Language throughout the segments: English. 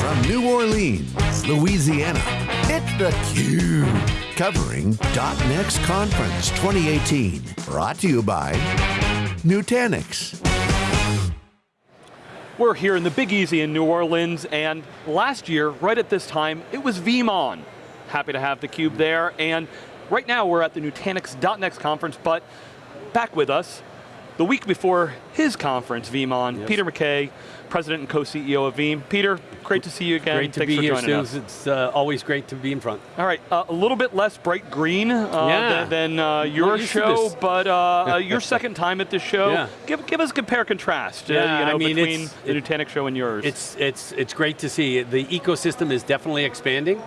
From New Orleans, Louisiana, it's theCUBE. Covering .next Conference 2018. Brought to you by Nutanix. We're here in the Big Easy in New Orleans, and last year, right at this time, it was VeeamON. Happy to have theCUBE there, and right now we're at the Nutanix .next conference, but back with us, the week before his conference, VeeamON, yes. Peter McKay, President and co-CEO of Veeam. Peter, great to see you again. Great to Thanks be here, Stu. Us. It's uh, always great to be in front. All right, uh, a little bit less bright green uh, yeah. than, than uh, your show, but uh, uh, your second time at this show. Yeah. Give, give us a compare contrast yeah, you know, I mean, between the Nutanix show and yours. It's, it's, it's great to see. The ecosystem is definitely expanding.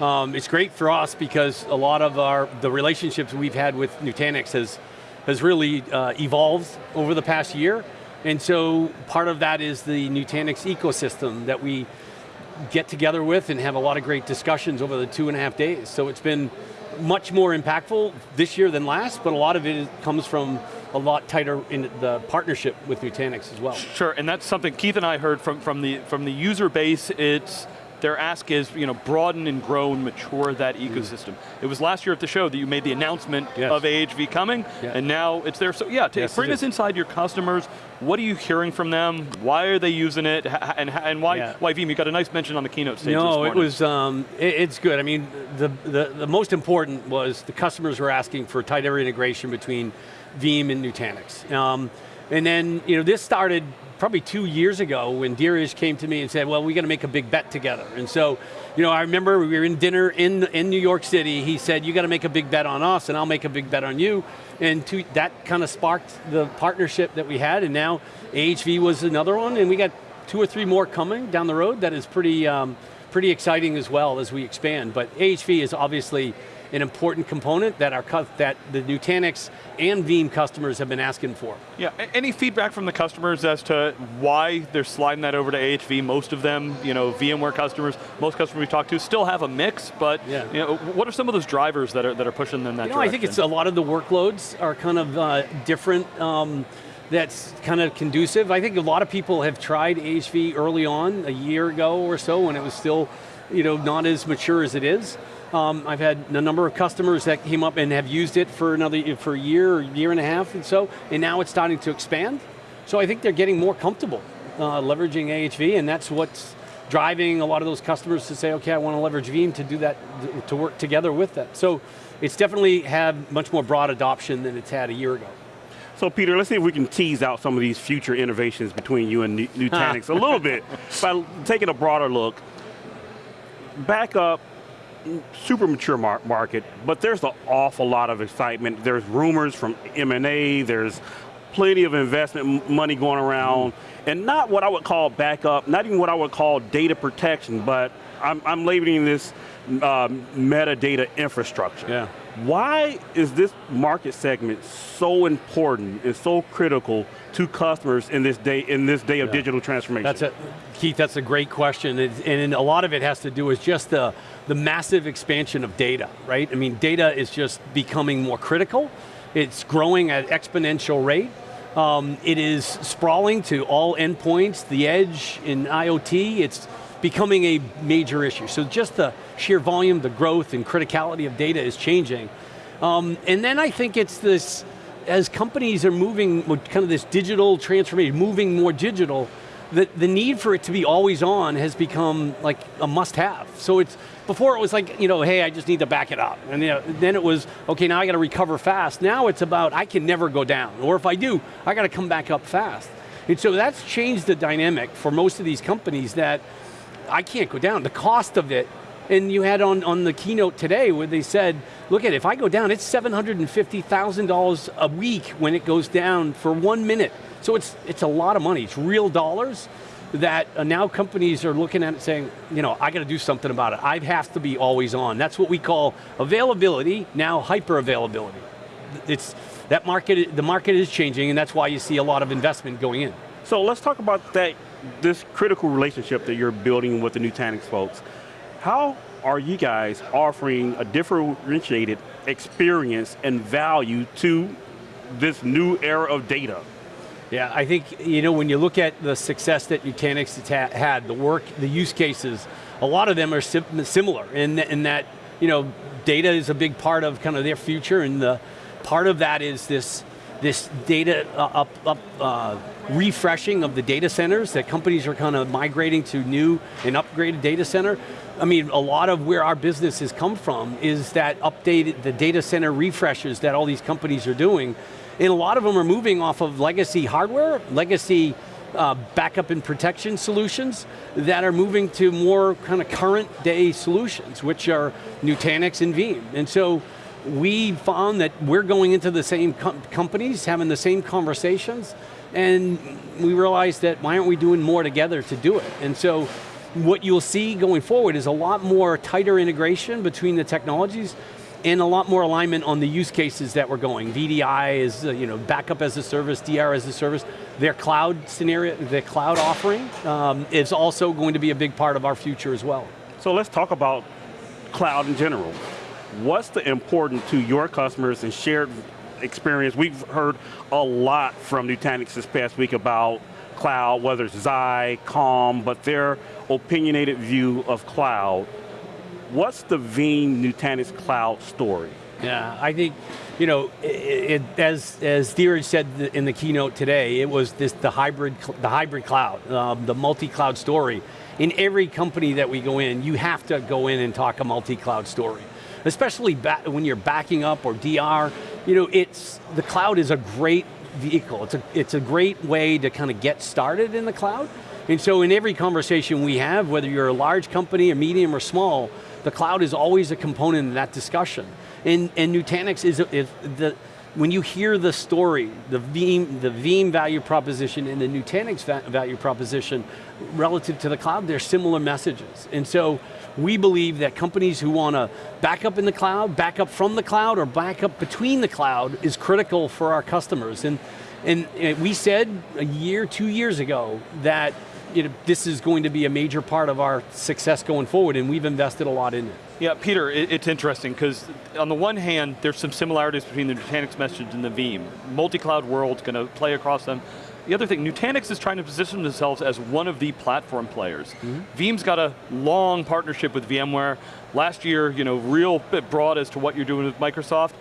Um, it's great for us because a lot of our, the relationships we've had with Nutanix has, has really uh, evolved over the past year. And so part of that is the Nutanix ecosystem that we get together with and have a lot of great discussions over the two and a half days. So it's been much more impactful this year than last, but a lot of it comes from a lot tighter in the partnership with Nutanix as well. Sure, and that's something Keith and I heard from, from, the, from the user base, it's their ask is, you know, broaden and grow and mature that mm. ecosystem. Mm. It was last year at the show that you made the announcement yes. of AHV coming, and now it's there. So yeah, yes, bring us inside your customers. What are you hearing from them? Why are they using it? And, and why, yeah. why Veeam? You got a nice mention on the keynote stage No, it was, um, it, it's good. I mean, the, the, the most important was the customers were asking for tighter integration between Veeam and Nutanix. Um, and then, you know, this started probably two years ago when Dheeraj came to me and said, well, we got to make a big bet together. And so, you know, I remember we were in dinner in, in New York City, he said, you got to make a big bet on us and I'll make a big bet on you. And to, that kind of sparked the partnership that we had and now AHV was another one and we got two or three more coming down the road that is pretty, um, pretty exciting as well as we expand. But AHV is obviously an important component that our that the Nutanix and Veeam customers have been asking for. Yeah, any feedback from the customers as to why they're sliding that over to AHV? Most of them, you know, VMware customers, most customers we talk to still have a mix, but yeah. you know, what are some of those drivers that are, that are pushing them that you know, direction? I think it's a lot of the workloads are kind of uh, different. Um, that's kind of conducive. I think a lot of people have tried AHV early on, a year ago or so, when it was still you know, not as mature as it is. Um, I've had a number of customers that came up and have used it for another for a year year and a half and so, and now it's starting to expand. So I think they're getting more comfortable uh, leveraging AHV, and that's what's driving a lot of those customers to say, okay, I want to leverage Veeam to do that, to work together with that. So it's definitely had much more broad adoption than it's had a year ago. So Peter, let's see if we can tease out some of these future innovations between you and Nutanix a little bit by taking a broader look. Backup super mature mar market, but there's an awful lot of excitement. There's rumors from M&A, there's plenty of investment money going around, mm. and not what I would call backup, not even what I would call data protection, but I'm, I'm labeling this uh, metadata infrastructure. Yeah. Why is this market segment so important and so critical to customers in this day in this day of yeah. digital transformation? That's a, Keith, that's a great question, and a lot of it has to do with just the, the massive expansion of data, right? I mean, data is just becoming more critical. It's growing at exponential rate. Um, it is sprawling to all endpoints, the edge in IoT, it's becoming a major issue. So just the sheer volume, the growth and criticality of data is changing. Um, and then I think it's this, as companies are moving, kind of this digital transformation, moving more digital, the, the need for it to be always on has become like a must have. So it's, before it was like, you know, hey, I just need to back it up. And you know, then it was, okay, now I got to recover fast. Now it's about, I can never go down. Or if I do, I got to come back up fast. And so that's changed the dynamic for most of these companies that I can't go down. The cost of it, and you had on, on the keynote today where they said, look at it, if I go down, it's $750,000 a week when it goes down for one minute. So it's, it's a lot of money, it's real dollars that uh, now companies are looking at it saying, you know, I got to do something about it. I have to be always on. That's what we call availability, now hyper availability. It's, that market, the market is changing and that's why you see a lot of investment going in. So let's talk about that, this critical relationship that you're building with the Nutanix folks. How are you guys offering a differentiated experience and value to this new era of data? Yeah, I think, you know, when you look at the success that Nutanix had, the work, the use cases, a lot of them are sim similar in, in that, you know, data is a big part of kind of their future and the part of that is this, this data uh, up, up uh, refreshing of the data centers that companies are kind of migrating to new and upgraded data center. I mean, a lot of where our business has come from is that updated, the data center refreshes that all these companies are doing and a lot of them are moving off of legacy hardware, legacy uh, backup and protection solutions that are moving to more kind of current day solutions, which are Nutanix and Veeam. And so we found that we're going into the same com companies, having the same conversations, and we realized that why aren't we doing more together to do it? And so what you'll see going forward is a lot more tighter integration between the technologies and a lot more alignment on the use cases that we're going. VDI is, uh, you know, backup as a service, DR as a service. Their cloud scenario, their cloud offering um, is also going to be a big part of our future as well. So let's talk about cloud in general. What's the important to your customers and shared experience? We've heard a lot from Nutanix this past week about cloud, whether it's Xi, Calm, but their opinionated view of cloud What's the Veeam Nutanix Cloud story? Yeah, I think, you know, it, it, as as Dheeraj said in the keynote today, it was this the hybrid the hybrid cloud, um, the multi-cloud story. In every company that we go in, you have to go in and talk a multi-cloud story, especially when you're backing up or DR. You know, it's the cloud is a great vehicle. It's a it's a great way to kind of get started in the cloud. And so in every conversation we have, whether you're a large company, a medium or small, the cloud is always a component in that discussion. And, and Nutanix is, is the, when you hear the story, the Veeam, the Veeam value proposition and the Nutanix value proposition relative to the cloud, they're similar messages. And so we believe that companies who want to back up in the cloud, back up from the cloud, or back up between the cloud is critical for our customers. And, and we said a year, two years ago that you know, this is going to be a major part of our success going forward and we've invested a lot in it. Yeah, Peter, it, it's interesting because on the one hand, there's some similarities between the Nutanix message and the Veeam. Multi-cloud world's going to play across them. The other thing, Nutanix is trying to position themselves as one of the platform players. Mm -hmm. Veeam's got a long partnership with VMware. Last year, you know, real bit broad as to what you're doing with Microsoft.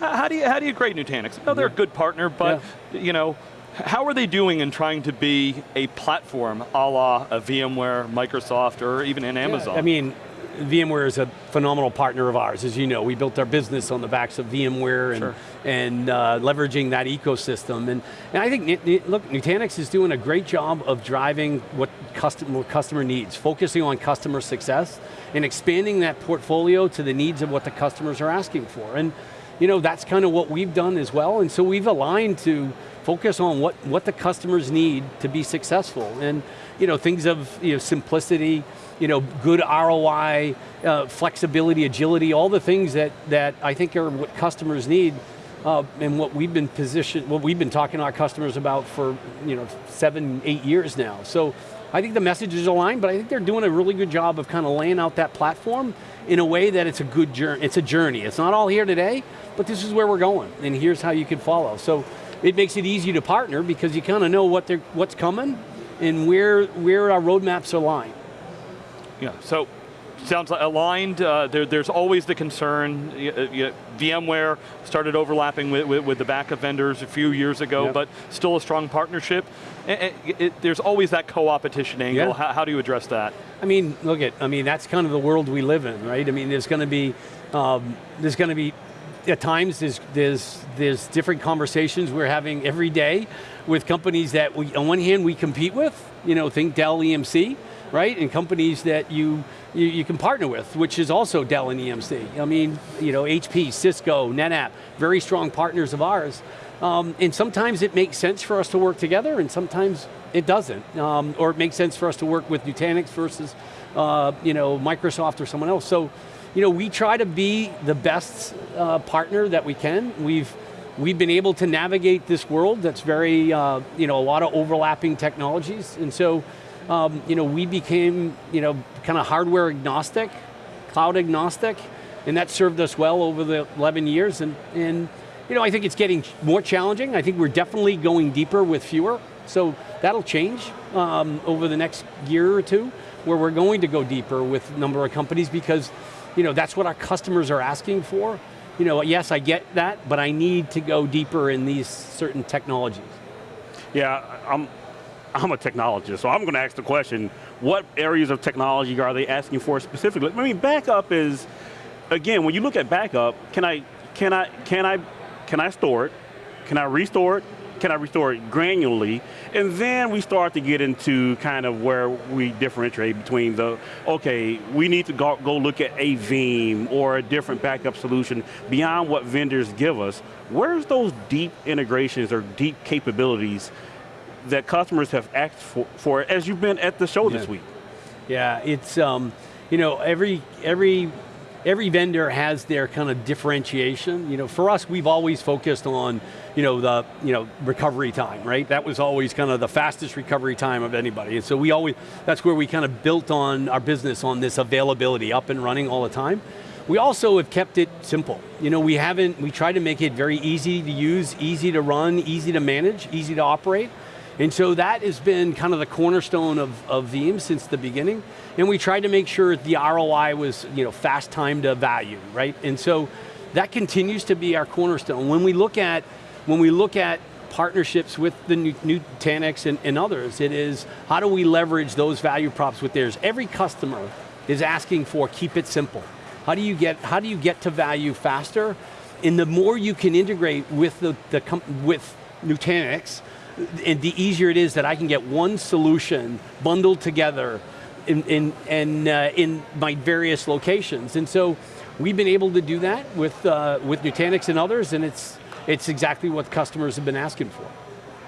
How, do you how do you grade Nutanix? No, they're yeah. a good partner, but yeah. you know, how are they doing in trying to be a platform a la a VMware, Microsoft, or even an Amazon? Yeah, I mean, VMware is a phenomenal partner of ours, as you know. We built our business on the backs of VMware and, sure. and uh, leveraging that ecosystem. And, and I think, look, Nutanix is doing a great job of driving what customer, customer needs, focusing on customer success and expanding that portfolio to the needs of what the customers are asking for. And you know, that's kind of what we've done as well. And so we've aligned to focus on what, what the customers need to be successful. And you know, things of you know, simplicity, you know, good ROI, uh, flexibility, agility, all the things that, that I think are what customers need uh, and what we've been positioned, what we've been talking to our customers about for you know, seven, eight years now. So I think the message is aligned, but I think they're doing a really good job of kind of laying out that platform in a way that it's a good journey, it's a journey. It's not all here today, but this is where we're going, and here's how you can follow. So it makes it easy to partner because you kind of know what they're what's coming and where, where our roadmaps align. Yeah, so sounds aligned. Uh, there, there's always the concern. Uh, VMware started overlapping with, with, with, the backup vendors a few years ago, yep. but still a strong partnership. It, it, it, there's always that co-opetition angle. Yeah. How, how, do you address that? I mean, look at, I mean, that's kind of the world we live in, right? I mean, there's going to be, um, there's going to be at times there's, there's, there's different conversations we're having every day with companies that we, on one hand we compete with, you know, think Dell EMC, right? And companies that you, you, you, can partner with, which is also Dell and EMC. I mean, you know, HP, Cisco, NetApp, very strong partners of ours. Um, and sometimes it makes sense for us to work together and sometimes it doesn't. Um, or it makes sense for us to work with Nutanix versus uh, you know, Microsoft or someone else. So you know, we try to be the best uh, partner that we can. We've we've been able to navigate this world that's very, uh, you know, a lot of overlapping technologies, and so, um, you know, we became, you know, kind of hardware agnostic, cloud agnostic, and that served us well over the 11 years, and and you know, I think it's getting more challenging. I think we're definitely going deeper with fewer. So that'll change um, over the next year or two, where we're going to go deeper with a number of companies because you know, that's what our customers are asking for. You know, yes, I get that, but I need to go deeper in these certain technologies. Yeah, I'm, I'm a technologist, so I'm going to ask the question, what areas of technology are they asking for specifically? I mean, backup is, again, when you look at backup, can I, can I, can I, can I store it? Can I restore it? Can I restore it granularly? And then we start to get into kind of where we differentiate between the, okay, we need to go, go look at a Veeam or a different backup solution beyond what vendors give us. Where's those deep integrations or deep capabilities that customers have asked for, for as you've been at the show yeah. this week? Yeah, it's, um, you know, every, every every vendor has their kind of differentiation. You know, for us, we've always focused on, you know, the you know recovery time, right? That was always kind of the fastest recovery time of anybody. And so we always, that's where we kind of built on our business on this availability, up and running all the time. We also have kept it simple. You know, we haven't, we try to make it very easy to use, easy to run, easy to manage, easy to operate. And so that has been kind of the cornerstone of, of Veeam since the beginning. And we tried to make sure the ROI was you know, fast time to value, right? And so that continues to be our cornerstone. When we look at, when we look at partnerships with the Nutanix and, and others, it is how do we leverage those value props with theirs? Every customer is asking for keep it simple. How do you get, how do you get to value faster? And the more you can integrate with, the, the with Nutanix, and the easier it is that I can get one solution bundled together in, in, in, uh, in my various locations. And so we've been able to do that with, uh, with Nutanix and others, and it's, it's exactly what customers have been asking for.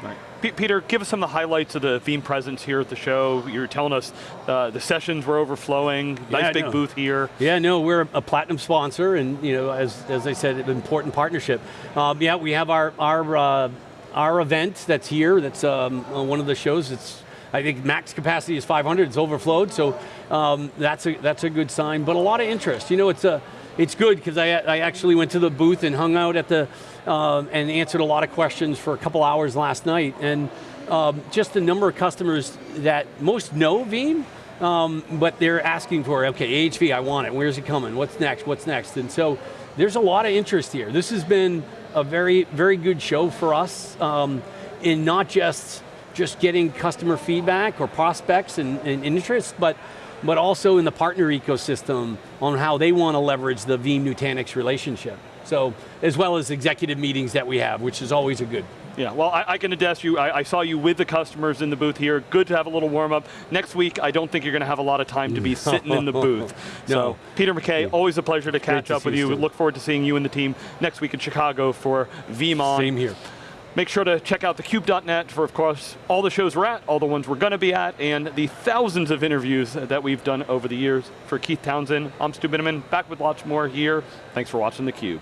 Right. Peter, give us some of the highlights of the Veeam presence here at the show. You're telling us uh, the sessions were overflowing, nice yeah, big no. booth here. Yeah, no, we're a platinum sponsor, and you know, as, as I said, an important partnership. Um, yeah, we have our, our uh, our event that's here, that's um, one of the shows, it's, I think max capacity is 500, it's overflowed, so um, that's, a, that's a good sign, but a lot of interest. You know, it's, a, it's good because I, I actually went to the booth and hung out at the, uh, and answered a lot of questions for a couple hours last night, and um, just the number of customers that most know Veeam, um, but they're asking for, okay, AHV, I want it, where's it coming, what's next, what's next, and so there's a lot of interest here. This has been a very, very good show for us um, in not just just getting customer feedback or prospects and, and interest, but but also in the partner ecosystem on how they want to leverage the Veeam Nutanix relationship. So, as well as executive meetings that we have, which is always a good. Yeah, well, I, I can attest you, I, I, saw you with the customers in the booth here. Good to have a little warm up. Next week, I don't think you're going to have a lot of time to be sitting in the booth. no. So, Peter McKay, yeah. always a pleasure to catch up with you. you Look forward to seeing you and the team next week in Chicago for VeeamON. Same here. Make sure to check out thecube.net for, of course, all the shows we're at, all the ones we're going to be at, and the thousands of interviews that we've done over the years. For Keith Townsend, I'm Stu Miniman, back with lots more here. Thanks for watching theCUBE.